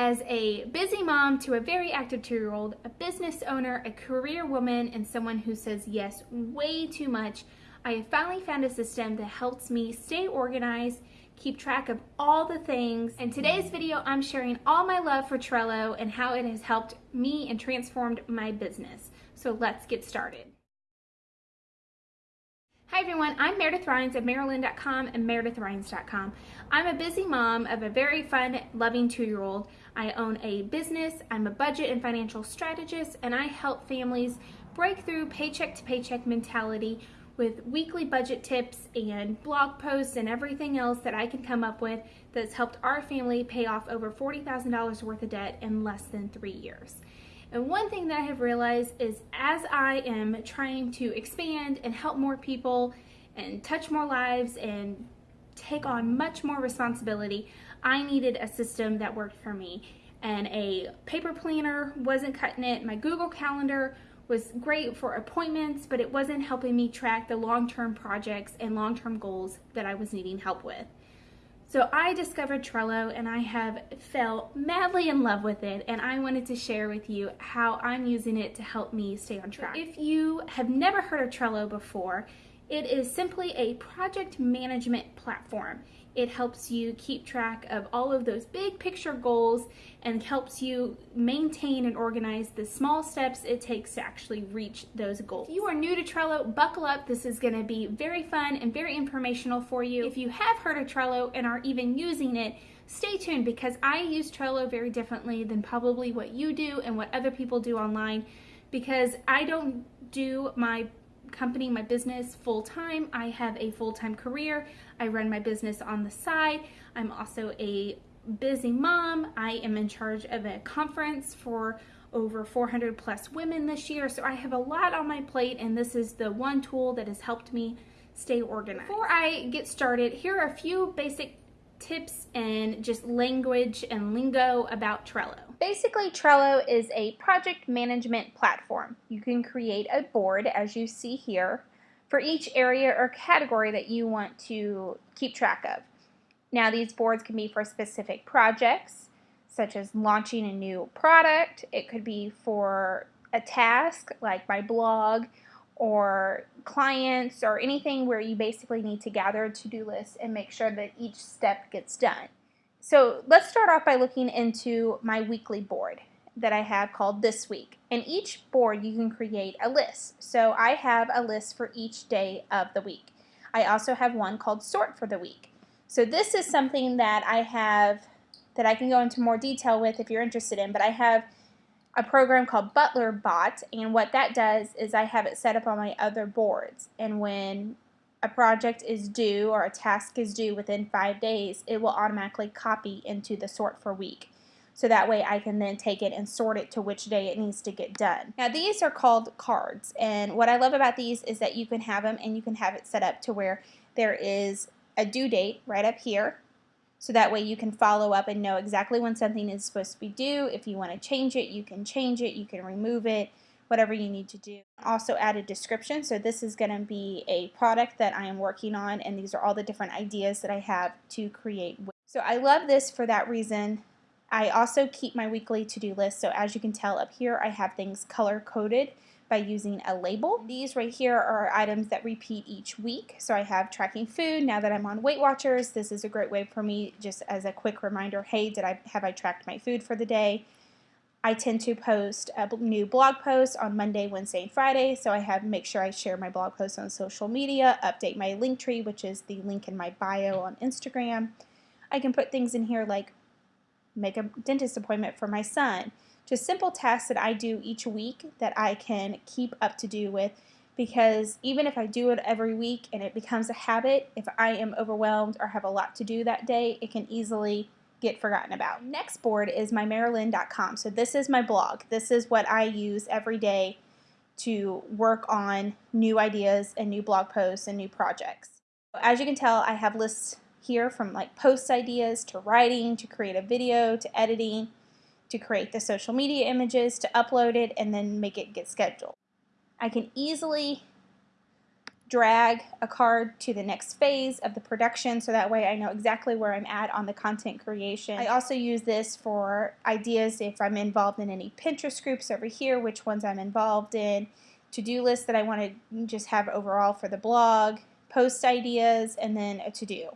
As a busy mom to a very active two-year-old, a business owner, a career woman, and someone who says yes way too much, I have finally found a system that helps me stay organized, keep track of all the things. In today's video, I'm sharing all my love for Trello and how it has helped me and transformed my business. So let's get started. Hi everyone, I'm Meredith Rhines of Maryland.com and MeredithRhines.com. I'm a busy mom of a very fun, loving two-year-old. I own a business, I'm a budget and financial strategist, and I help families break through paycheck to paycheck mentality with weekly budget tips and blog posts and everything else that I can come up with that's helped our family pay off over $40,000 worth of debt in less than three years. And one thing that I have realized is as I am trying to expand and help more people and touch more lives and take on much more responsibility, I needed a system that worked for me. And a paper planner wasn't cutting it. My Google Calendar was great for appointments, but it wasn't helping me track the long-term projects and long-term goals that I was needing help with. So I discovered Trello and I have fell madly in love with it and I wanted to share with you how I'm using it to help me stay on track. If you have never heard of Trello before, it is simply a project management platform. It helps you keep track of all of those big picture goals and helps you maintain and organize the small steps it takes to actually reach those goals. If you are new to Trello, buckle up. This is gonna be very fun and very informational for you. If you have heard of Trello and are even using it, stay tuned because I use Trello very differently than probably what you do and what other people do online because I don't do my company, my business full time. I have a full time career. I run my business on the side. I'm also a busy mom. I am in charge of a conference for over 400 plus women this year. So I have a lot on my plate and this is the one tool that has helped me stay organized. Before I get started, here are a few basic tips and just language and lingo about Trello. Basically, Trello is a project management platform. You can create a board, as you see here, for each area or category that you want to keep track of. Now, these boards can be for specific projects, such as launching a new product. It could be for a task, like my blog, or clients or anything where you basically need to gather a to-do list and make sure that each step gets done. So let's start off by looking into my weekly board that I have called This Week. In each board you can create a list. So I have a list for each day of the week. I also have one called Sort for the Week. So this is something that I have that I can go into more detail with if you're interested in, but I have a program called Butler Bot, and what that does is I have it set up on my other boards, and when a project is due or a task is due within five days, it will automatically copy into the sort for week. So that way I can then take it and sort it to which day it needs to get done. Now these are called cards and what I love about these is that you can have them and you can have it set up to where there is a due date right up here so that way you can follow up and know exactly when something is supposed to be due. If you want to change it, you can change it, you can remove it, whatever you need to do. Also add a description. So this is going to be a product that I am working on and these are all the different ideas that I have to create. So I love this for that reason. I also keep my weekly to-do list. So as you can tell up here, I have things color coded by using a label. These right here are items that repeat each week. So I have tracking food. Now that I'm on Weight Watchers, this is a great way for me just as a quick reminder, hey, did I have I tracked my food for the day? I tend to post a new blog post on Monday, Wednesday, and Friday. So I have make sure I share my blog posts on social media, update my Linktree, which is the link in my bio on Instagram. I can put things in here like make a dentist appointment for my son, just simple tasks that I do each week that I can keep up to do with because even if I do it every week and it becomes a habit, if I am overwhelmed or have a lot to do that day, it can easily get forgotten about. Next board is my Marilyn.com. So this is my blog. This is what I use every day to work on new ideas and new blog posts and new projects. As you can tell, I have lists here from like post ideas to writing to create a video to editing to create the social media images, to upload it, and then make it get scheduled. I can easily drag a card to the next phase of the production so that way I know exactly where I'm at on the content creation. I also use this for ideas if I'm involved in any Pinterest groups over here, which ones I'm involved in, to-do list that I want to just have overall for the blog, post ideas, and then a to-do.